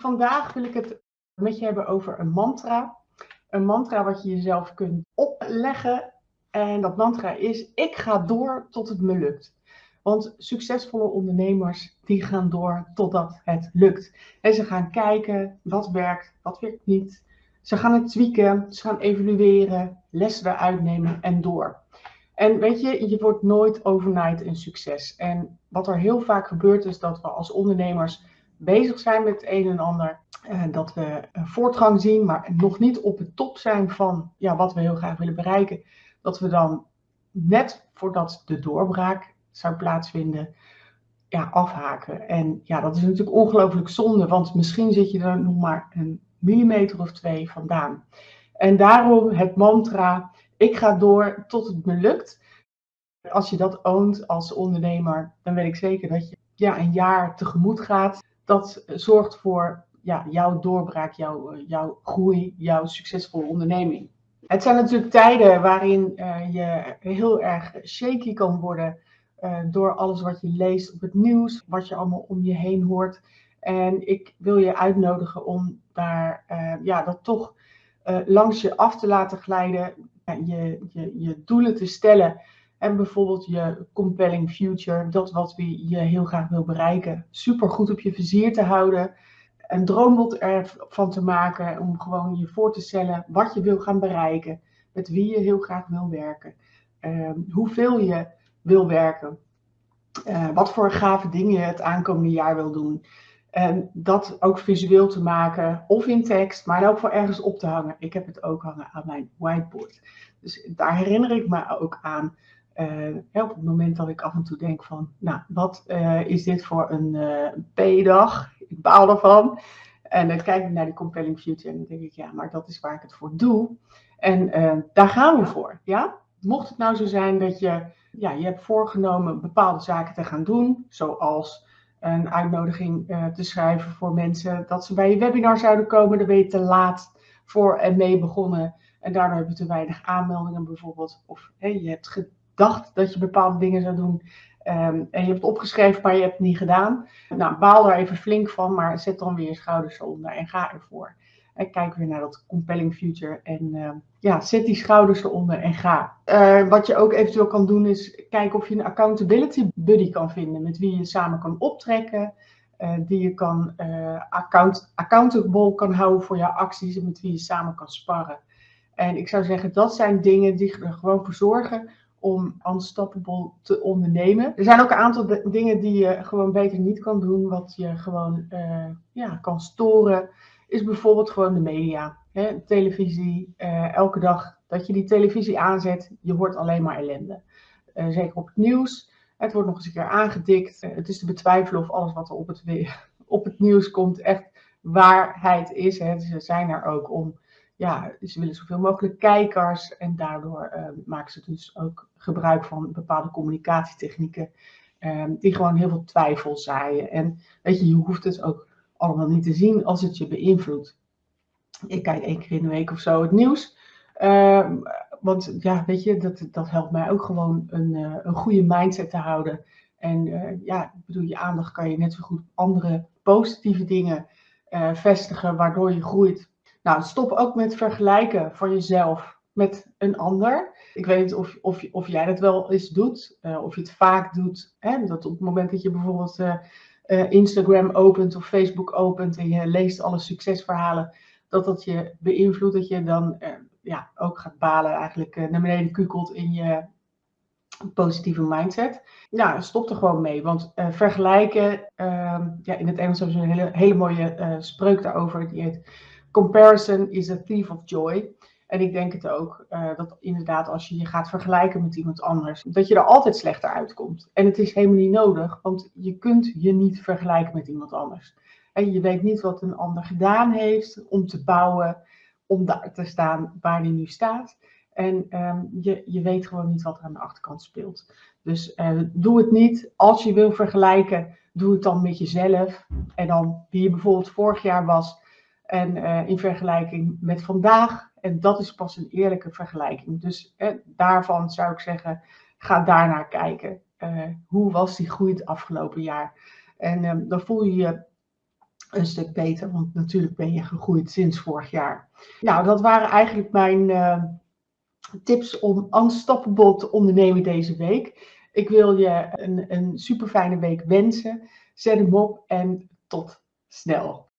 Vandaag wil ik het met je hebben over een mantra. Een mantra wat je jezelf kunt opleggen. En dat mantra is: ik ga door tot het me lukt. Want succesvolle ondernemers die gaan door totdat het lukt. En ze gaan kijken wat werkt, wat werkt niet. Ze gaan het tweaken, ze gaan evalueren, lessen eruit nemen en door. En weet je, je wordt nooit overnight een succes. En wat er heel vaak gebeurt is dat we als ondernemers bezig zijn met het een en ander. Uh, dat we een voortgang zien, maar nog niet op de top zijn van ja, wat we heel graag willen bereiken. Dat we dan net voordat de doorbraak zou plaatsvinden, ja, afhaken. En ja, dat is natuurlijk ongelooflijk zonde, want misschien zit je er nog maar een millimeter of twee vandaan. En daarom het mantra, ik ga door tot het me lukt. Als je dat oont als ondernemer, dan weet ik zeker dat je ja, een jaar tegemoet gaat dat zorgt voor ja, jouw doorbraak, jouw, eh, jouw groei, jouw succesvolle onderneming. Het zijn natuurlijk tijden waarin uh, je heel erg shaky kan worden uh, door alles wat je leest op het nieuws, wat je allemaal om je heen hoort. En ik wil je uitnodigen om daar ja, dat toch langs je af te laten glijden, je, je, je doelen te stellen en bijvoorbeeld je compelling future, dat wat je heel graag wil bereiken, super goed op je vizier te houden. Een droombod ervan te maken om gewoon je voor te stellen wat je wil gaan bereiken. Met wie je heel graag wil werken. Uh, hoeveel je wil werken. Uh, wat voor gave dingen je het aankomende jaar wil doen. En dat ook visueel te maken, of in tekst, maar ook voor ergens op te hangen. Ik heb het ook hangen aan mijn whiteboard. Dus daar herinner ik me ook aan uh, op het moment dat ik af en toe denk van, nou, wat uh, is dit voor een uh, P-dag? Ik baal ervan. En dan kijk ik naar die compelling future en dan denk ik, ja, maar dat is waar ik het voor doe. En daar gaan we voor, ja? Mocht het nou zo zijn dat je, ja, je hebt voorgenomen bepaalde zaken te gaan doen, zoals een uitnodiging te schrijven voor mensen, dat ze bij je webinar zouden komen, dan ben je te laat voor en mee begonnen. En daardoor heb je te weinig aanmeldingen bijvoorbeeld. Of hey, je hebt dacht dat je bepaalde dingen zou doen. Um, en je hebt het opgeschreven, maar je hebt het niet gedaan. Nou, baal daar even flink van, maar zet dan weer je schouders onder en ga ervoor. En kijk weer naar dat compelling future. En uh, ja, zet die schouders eronder en ga. Uh, wat je ook eventueel kan doen is kijken of je een accountability buddy kan vinden. Met wie je samen kan optrekken. Uh, die je kan account, accountable kan houden voor jouw acties. En met wie je samen kan sparren. En ik zou zeggen, dat zijn dingen die er gewoon voor zorgen om unstoppable te ondernemen. Er zijn ook een aantal dingen die je gewoon beter niet kan doen. Wat je gewoon uh, ja, kan storen, is bijvoorbeeld gewoon de media. Hè, televisie, uh, elke dag dat je die televisie aanzet, je hoort alleen maar ellende. Uh, zeker op het nieuws. Het wordt nog eens een keer aangedikt. het is te betwijfelen of alles wat er op het, op het nieuws komt echt waarheid is. Hè. Ze zijn er ook om ja, ze willen zoveel mogelijk kijkers en daardoor uh, maken ze dus ook gebruik van bepaalde communicatietechnieken uh, die gewoon heel veel twijfel zaaien. En weet je, je hoeft het ook allemaal niet te zien als het je beïnvloedt. Ik kijk één keer in de week of zo het nieuws. Uh, want ja, weet je, dat, dat helpt mij ook gewoon een, uh, een goede mindset te houden. En uh, ja, ik bedoel, je aandacht kan je net zo goed andere positieve dingen vestigen, waardoor je groeit. Nou, stop ook met vergelijken van jezelf met een ander. Ik weet niet of, of, of jij dat wel eens doet, uh, of je het vaak doet. Hè? Dat op het moment dat je bijvoorbeeld uh, uh, Instagram opent of Facebook opent en je leest alle succesverhalen, dat dat je beïnvloedt, dat je dan ja, ook gaat balen, eigenlijk naar beneden kukelt in je positieve mindset. Nou, stop er gewoon mee, want vergelijken, ehm, ja, in het Engels hebben ze een hele, hele mooie spreuk daarover, die heet comparison is a thief of joy. En ik denk het ook, uh, dat inderdaad als je je gaat vergelijken met iemand anders, dat je er altijd slechter uitkomt. En het is helemaal niet nodig, want je kunt je niet vergelijken met iemand anders. En je weet niet wat een ander gedaan heeft om te bouwen, om daar te staan waar hij nu staat. En um, je, je weet gewoon niet wat er aan de achterkant speelt. Dus uh, doe het niet. Als je wil vergelijken, doe het dan met jezelf. En dan wie je bijvoorbeeld vorig jaar was, en uh, in vergelijking met vandaag. En dat is pas een eerlijke vergelijking. Dus eh, daarvan zou ik zeggen, ga daarnaar kijken. Uh, hoe was die groei het afgelopen jaar? En um, dan voel je je een stuk beter, want natuurlijk ben je gegroeid sinds vorig jaar. Nou, dat waren eigenlijk mijn eh, tips om unstoppable te ondernemen deze week. Ik wil je een, een super fijne week wensen. Zet hem op en tot snel.